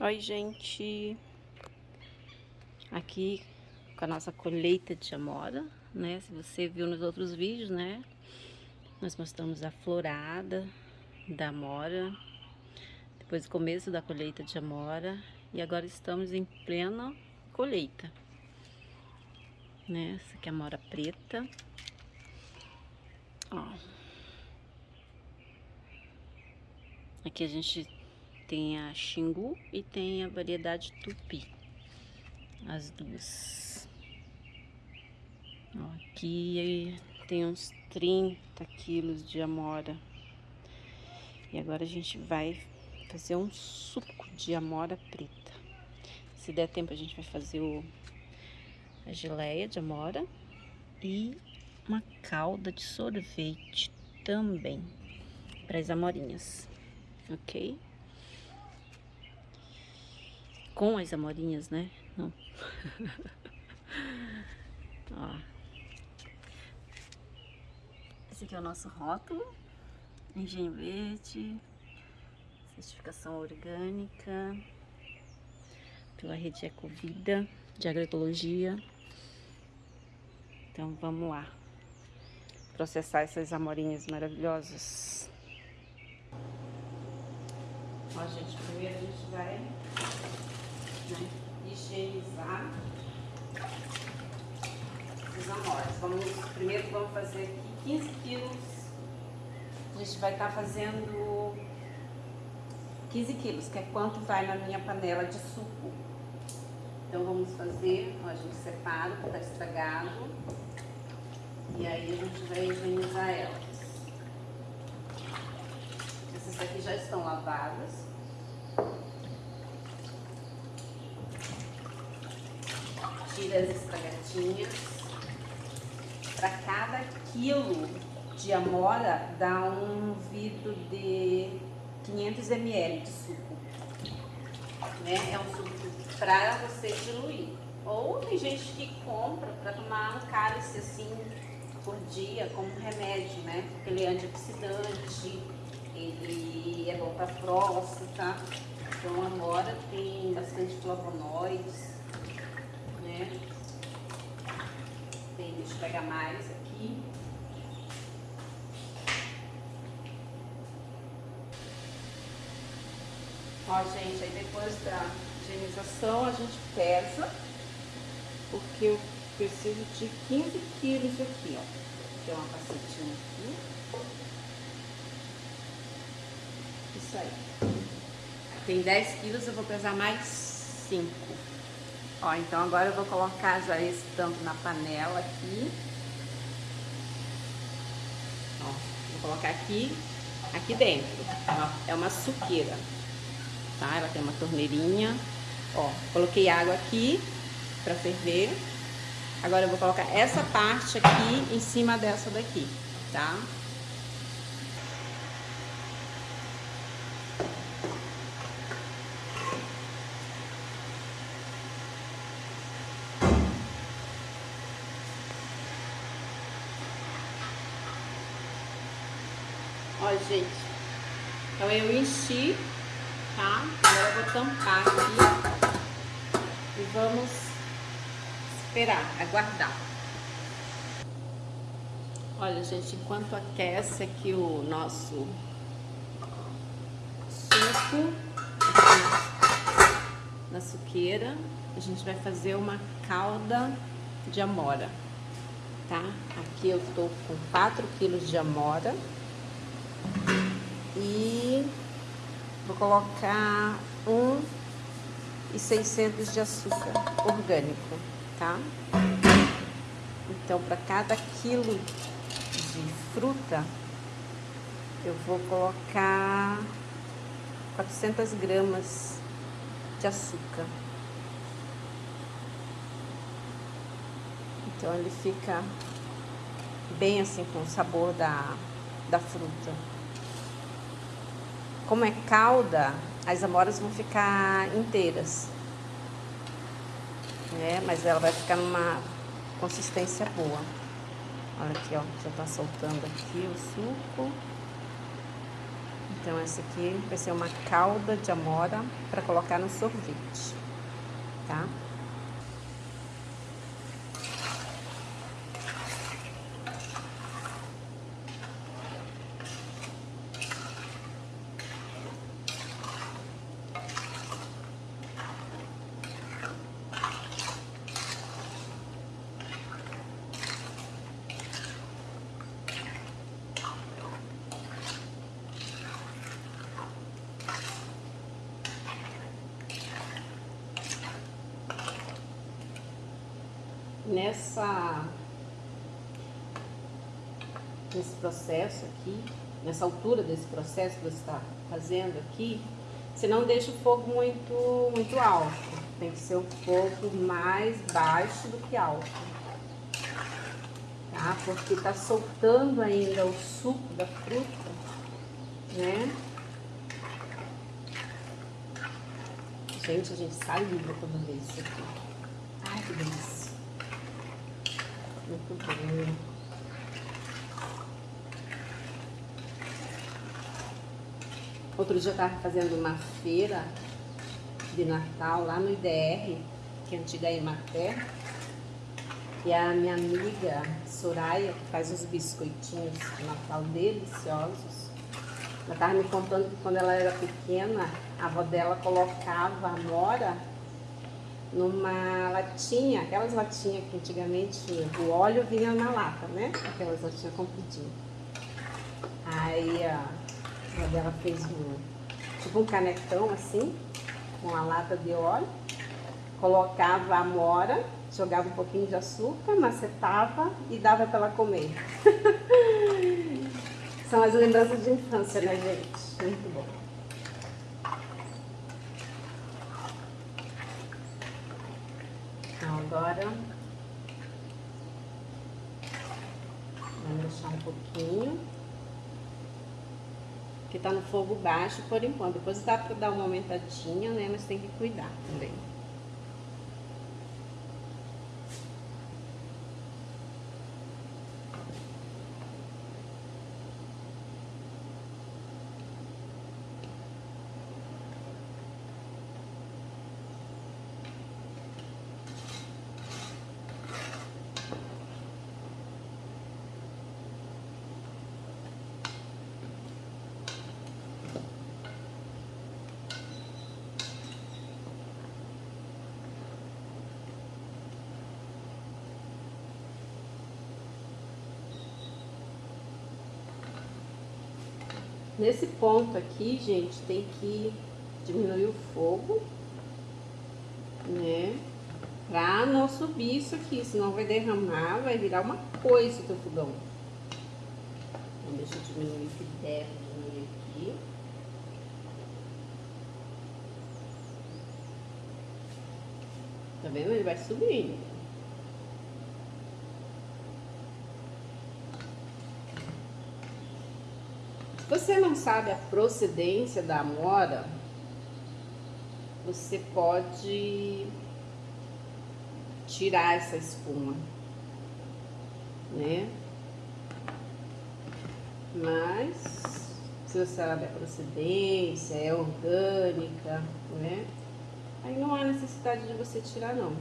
Oi, gente. Aqui com a nossa colheita de amora, né? Se você viu nos outros vídeos, né? Nós mostramos a florada da amora, depois do começo da colheita de amora, e agora estamos em plena colheita. Né? Essa aqui é a amora preta. Ó. Aqui a gente tem a Xingu e tem a variedade Tupi. As duas. Ó, aqui tem uns 30 quilos de amora. E agora a gente vai fazer um suco de amora preta. Se der tempo a gente vai fazer o, a geleia de amora e uma calda de sorvete também para as amorinhas, ok? Com as amorinhas, né? Não. Ó. Esse aqui é o nosso rótulo. Engenho verde. Certificação orgânica. Pela rede Ecovida de Agroecologia. Então vamos lá. Processar essas amorinhas maravilhosas. Ó, gente, primeiro a gente vai né? higienizar os amores. Vamos, primeiro vamos fazer aqui 15 quilos. A gente vai estar tá fazendo 15 quilos, que é quanto vai na minha panela de suco. Então vamos fazer, ó, a gente separa, que tá estragado. E aí a gente vai higienizar elas. Essas aqui já estão lavadas. Tira as estragadinhas. Para cada quilo de amora dá um vidro de 500 ml de suco. Né? É um suco para você diluir. Ou tem gente que compra para tomar um cálice assim por dia como um remédio, né? Porque ele é antioxidante, ele é bom para próstata. Então a amora tem bastante flavonoides né? Tem, deixa eu pegar mais aqui. Ó, gente, aí depois da higienização a gente pesa, porque eu preciso de 15 quilos aqui, ó. Tem uma cacetinha aqui. Isso aí. Tem 10 quilos, eu vou pesar mais 5. Ó, então agora eu vou colocar já esse tanto na panela aqui. Ó, vou colocar aqui, aqui dentro. É uma, é uma suqueira, tá? Ela tem uma torneirinha. Ó, coloquei água aqui pra ferver. Agora eu vou colocar essa parte aqui em cima dessa daqui, tá? Ó, gente. Então eu enchi, tá? Agora eu vou tampar aqui. E vamos esperar, aguardar. Olha, gente, enquanto aquece aqui o nosso suco na suqueira, a gente vai fazer uma calda de amora, tá? Aqui eu tô com 4 quilos de amora. E vou colocar um e 600 de açúcar orgânico, tá? Então, para cada quilo de fruta, eu vou colocar 400 gramas de açúcar. Então, ele fica bem assim com o sabor da, da fruta. Como é calda, as amoras vão ficar inteiras. Né? Mas ela vai ficar numa consistência boa. Olha aqui, ó, já tá soltando aqui o suco. Então essa aqui vai ser uma calda de amora para colocar no sorvete, tá? Nessa nesse processo aqui, nessa altura desse processo que você está fazendo aqui, você não deixa o fogo muito, muito alto. Tem que ser um fogo mais baixo do que alto. Tá? Porque tá soltando ainda o suco da fruta, né? Gente, a gente saliva quando vê isso aqui. Ai, que delícia. Muito bom. Outro dia eu estava fazendo uma feira de Natal lá no IDR, que é a antiga Emater. E a minha amiga Soraya, que faz os biscoitinhos de Natal deliciosos, ela estava me contando que quando ela era pequena, a avó dela colocava amora numa latinha, aquelas latinhas que antigamente o óleo vinha na lata, né? Aquelas latinhas compridinhas. Aí a dela fez um, tipo um canecão assim, com a lata de óleo, colocava a mora, jogava um pouquinho de açúcar, macetava e dava para ela comer. São as lembranças de infância, né, gente? Muito bom. Agora. Vamos deixar um pouquinho. Que tá no fogo baixo por enquanto. Depois dá para dar uma aumentadinha né? Mas tem que cuidar também Nesse ponto aqui, gente, tem que diminuir o fogo, né? Pra não subir isso aqui, senão vai derramar, vai virar uma coisa o teu fogão. Então, deixa eu diminuir que der, diminuir aqui. Tá vendo? Ele vai subindo. Você não sabe a procedência da amora, você pode tirar essa espuma, né? Mas, se você sabe a procedência, é orgânica, né? Aí não há necessidade de você tirar, não.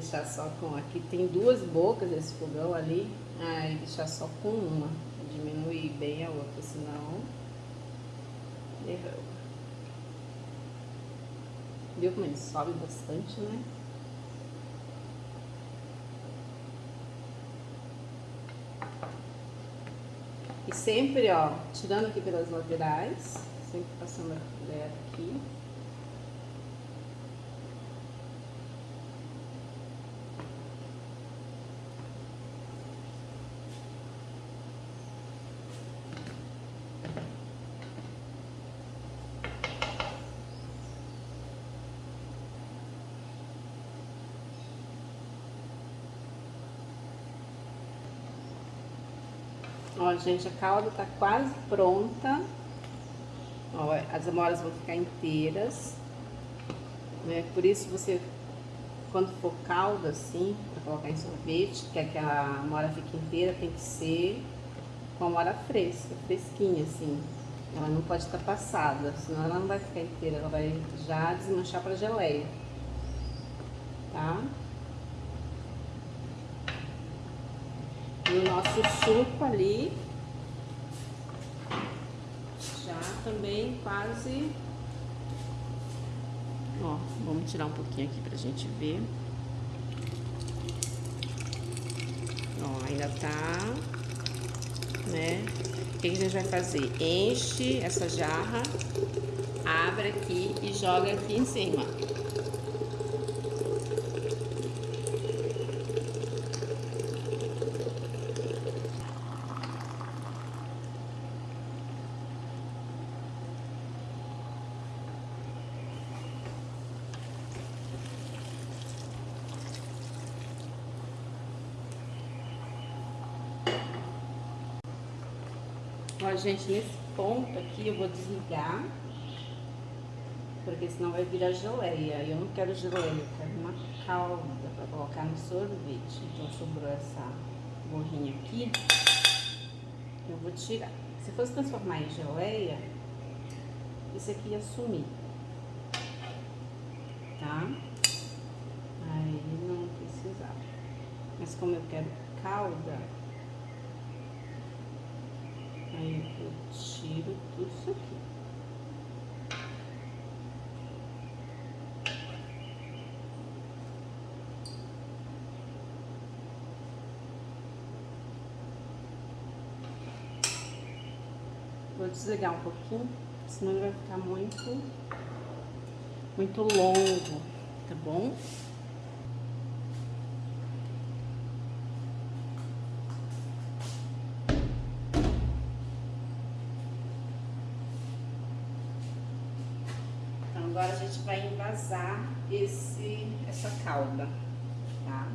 Deixar só com... Aqui tem duas bocas esse fogão ali. Aí deixar só com uma. Diminuir bem a outra, senão... Derrama. Viu como ele sobe bastante, né? E sempre, ó, tirando aqui pelas laterais, sempre passando a colher aqui. Gente, a calda tá quase pronta. Ó, as amoras vão ficar inteiras. Né? Por isso você, quando for calda assim, para colocar em sorvete, quer que a amora fique inteira, tem que ser com a amora fresca, fresquinha assim. Ela não pode estar passada, senão ela não vai ficar inteira, ela vai já desmanchar para geleia. Tá? E o nosso suco ali já também quase Ó, vamos tirar um pouquinho aqui pra gente ver. Ó, ainda tá, né? O que a gente vai fazer? Enche essa jarra, abre aqui e joga aqui em cima. Gente, nesse ponto aqui eu vou desligar, porque senão vai virar geleia. Eu não quero geleia, eu quero uma calda para colocar no sorvete. Então sobrou essa borrinha aqui, eu vou tirar. Se fosse transformar em geleia, isso aqui ia sumir, tá? Aí não precisava. Mas como eu quero calda, Aí eu tiro tudo isso aqui. Vou desligar um pouquinho, senão vai ficar muito, muito longo, tá bom? Agora a gente envasar esse, essa calda, tá?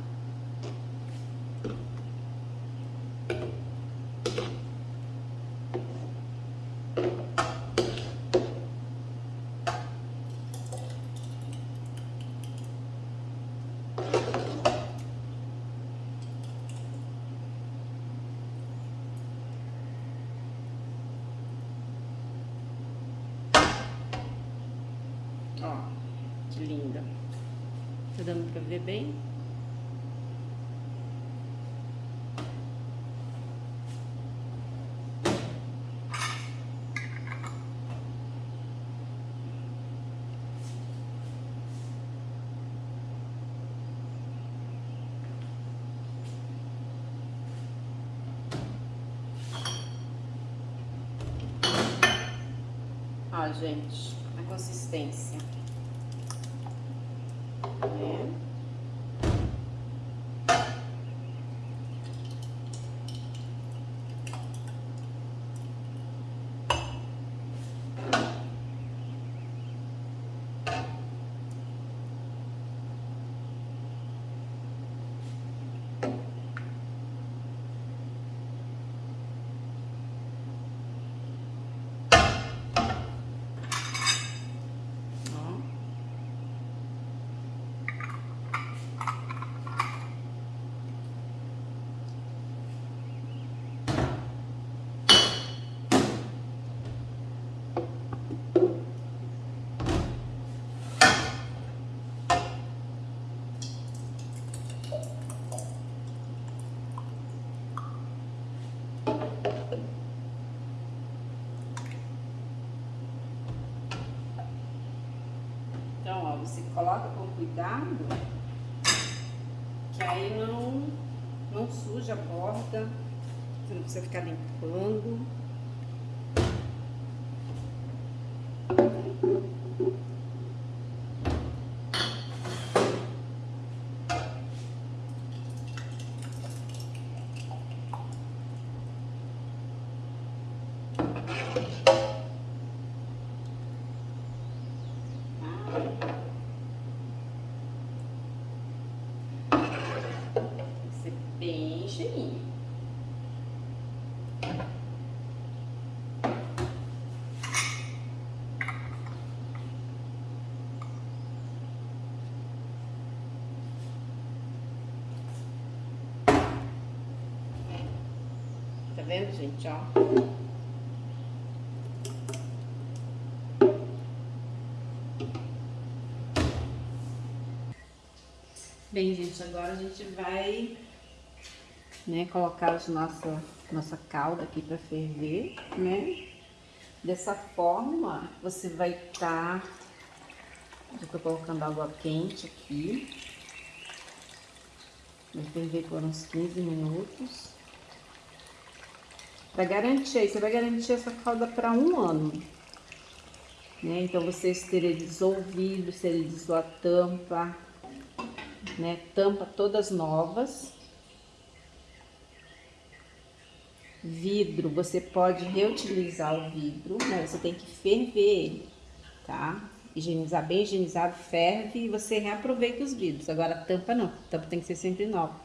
Ó, que linda. Tá dando pra ver bem? Ó, gente, a consistência. É. Você coloca com cuidado, que aí não, não suja a borda, você não precisa ficar limpando. Vendo, gente, ó? Bem, gente, agora a gente vai né, colocar a nossa, nossa calda aqui para ferver, né? Dessa forma, você vai estar... Tá, eu tô colocando água quente aqui. Vai ferver por uns 15 minutos. Para garantir, você vai garantir essa calda para um ano. Né? Então, você esterilizou o vidro, esterilizou a tampa, né? Tampa todas novas. Vidro, você pode reutilizar o vidro, mas você tem que ferver ele, tá? Higienizar bem higienizado, ferve e você reaproveita os vidros. Agora, a tampa não, a tampa tem que ser sempre nova.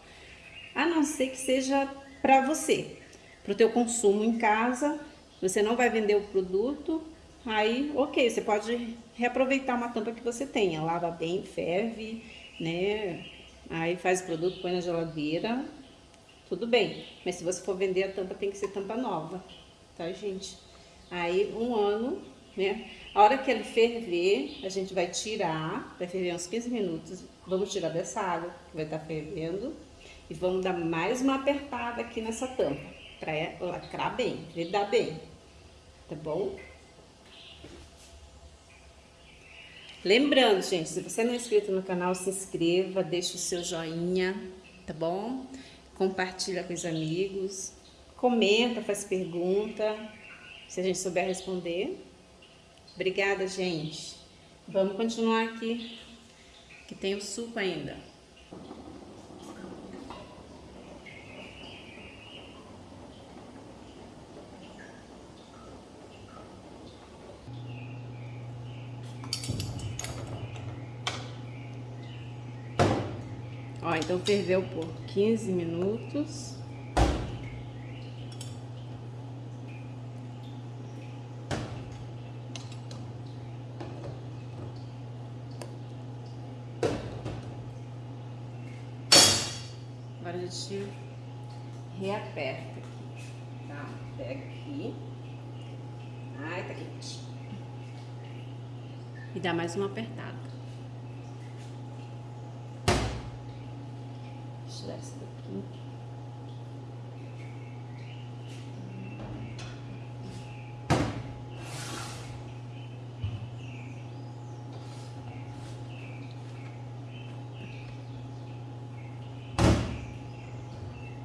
A não ser que seja para você, para o teu consumo em casa, você não vai vender o produto, aí, ok, você pode reaproveitar uma tampa que você tenha, lava bem, ferve, né? Aí faz o produto, põe na geladeira, tudo bem. Mas se você for vender a tampa, tem que ser tampa nova, tá, gente? Aí, um ano, né? A hora que ele ferver, a gente vai tirar, vai ferver uns 15 minutos. Vamos tirar dessa água que vai estar tá fervendo. E vamos dar mais uma apertada aqui nessa tampa, pra lacrar bem, vedar bem, tá bom? Lembrando, gente, se você não é inscrito no canal, se inscreva, deixe o seu joinha, tá bom? Compartilha com os amigos, comenta, faz pergunta, se a gente souber responder. Obrigada, gente. Vamos continuar aqui, que tem o suco ainda. Ó, então ferveu por 15 minutos. Agora a gente reaperta aqui, tá? Pega aqui. Ai, tá quente. E dá mais uma apertada. tirar isso daqui.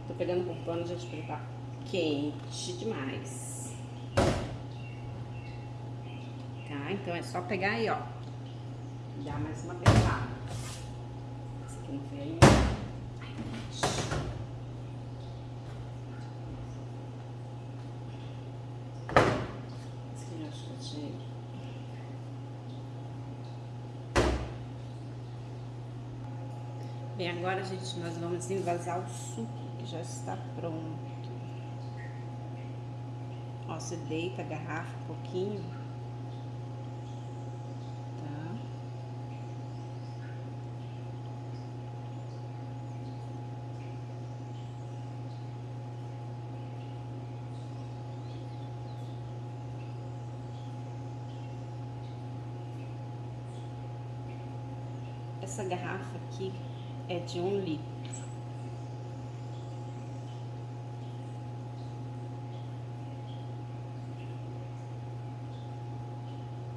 Tô pano, gente, porque tá quente demais. Tá? Então é só pegar aí, ó. Dar mais uma apertada. Esse aqui não foi ainda. Bem, agora, gente, nós vamos envasar o suco, já está pronto. Ó, você deita a garrafa um pouquinho. Tá? Essa garrafa aqui é de um litro.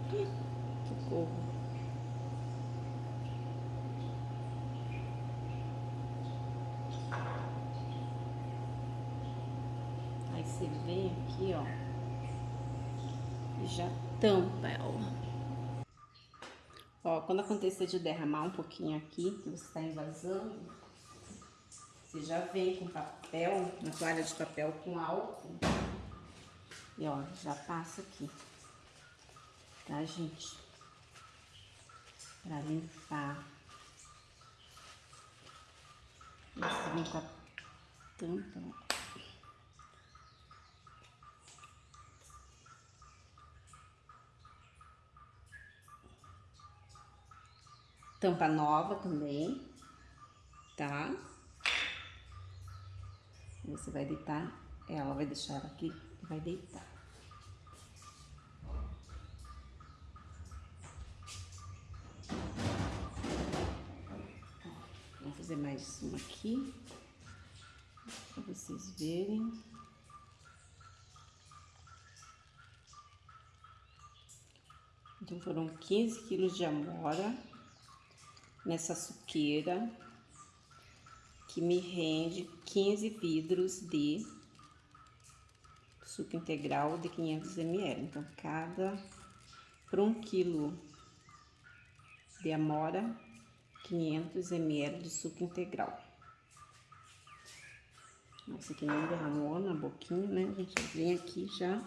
Socorro. Aí você vem aqui, ó, e já tampa ela. Ó, quando acontecer de derramar um pouquinho aqui, que você está invasando, você já vem com papel, uma toalha de papel com álcool. E ó, já passa aqui. Tá, gente? Pra limpar. Esse vem com a tampa, Tampa nova também, tá? Você vai deitar ela, vai deixar ela aqui e vai deitar. Mais uma aqui, para vocês verem. Então, foram 15 quilos de amora nessa suqueira, que me rende 15 vidros de suco integral de 500 ml. Então, cada, por um quilo de amora, 500 ml de suco integral. Nossa, aqui nem derramou na boquinha, né, gente? Vem aqui já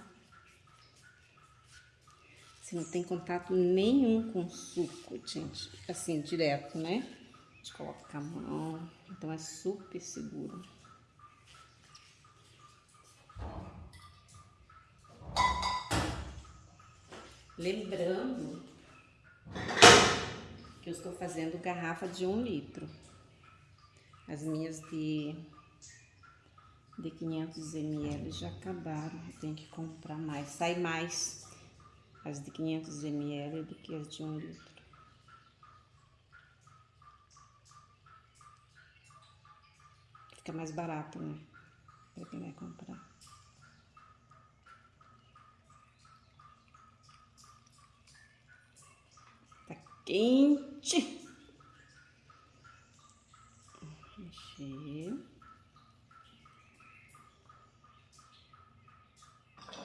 você não tem contato nenhum com suco, gente. Assim, direto, né? A gente coloca a mão. Então, é super seguro. Lembrando que eu estou fazendo garrafa de um litro. As minhas de, de 500 ml já acabaram. Eu tenho que comprar mais. Sai mais as de 500 ml do que as de 1 litro. Fica mais barato, né? Pra quem vai comprar. Quente. Mexer.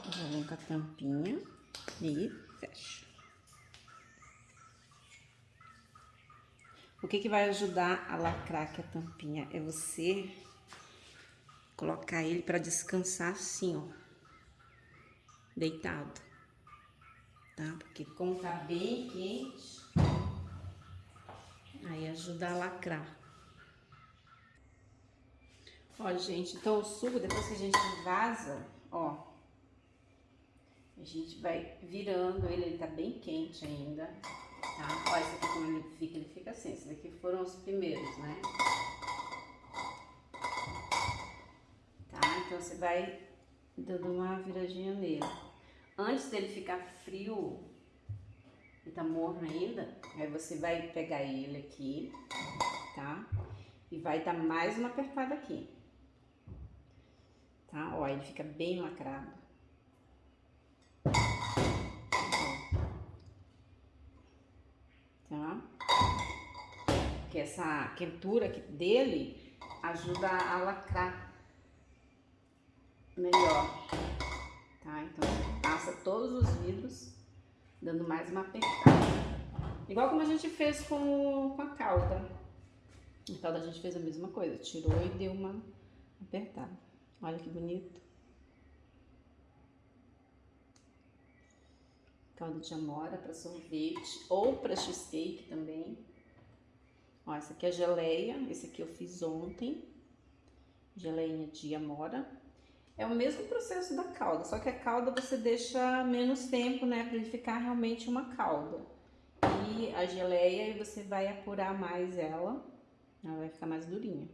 Já vem com a tampinha e fecha. O que, que vai ajudar a lacrar aqui a tampinha? É você colocar ele para descansar assim, ó, deitado, tá? Porque como tá bem quente, aí ajuda a lacrar. Ó, gente, então o suco, depois que a gente vaza, ó, a gente vai virando ele, ele tá bem quente ainda, tá? Olha esse aqui como ele fica, ele fica assim, esses daqui foram os primeiros, né? Tá? Então você vai dando uma viradinha nele. Antes dele ficar frio, e tá morno ainda, aí você vai pegar ele aqui, tá? E vai dar mais uma apertada aqui. Tá? Ó, ele fica bem lacrado. Tá? Que essa quentura dele ajuda a lacrar melhor. Tá? Então, passa todos os vidros, dando mais uma apertada. Igual como a gente fez com, com a calda. A calda a gente fez a mesma coisa, tirou e deu uma apertada. Olha que bonito. calda de amora para sorvete ou para cheesecake também. Ó, essa aqui é geleia, esse aqui eu fiz ontem, geleinha de amora. É o mesmo processo da calda, só que a calda você deixa menos tempo, né, para ele ficar realmente uma calda. E a geleia você vai apurar mais ela, ela vai ficar mais durinha.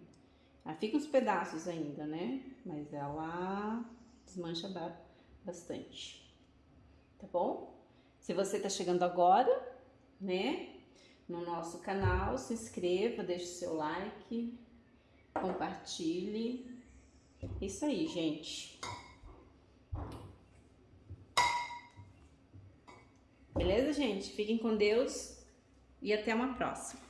Ela fica uns pedaços ainda, né, mas ela desmancha bastante, tá bom? Se você está chegando agora, né, no nosso canal, se inscreva, deixe seu like, compartilhe. Isso aí, gente. Beleza, gente? Fiquem com Deus e até uma próxima.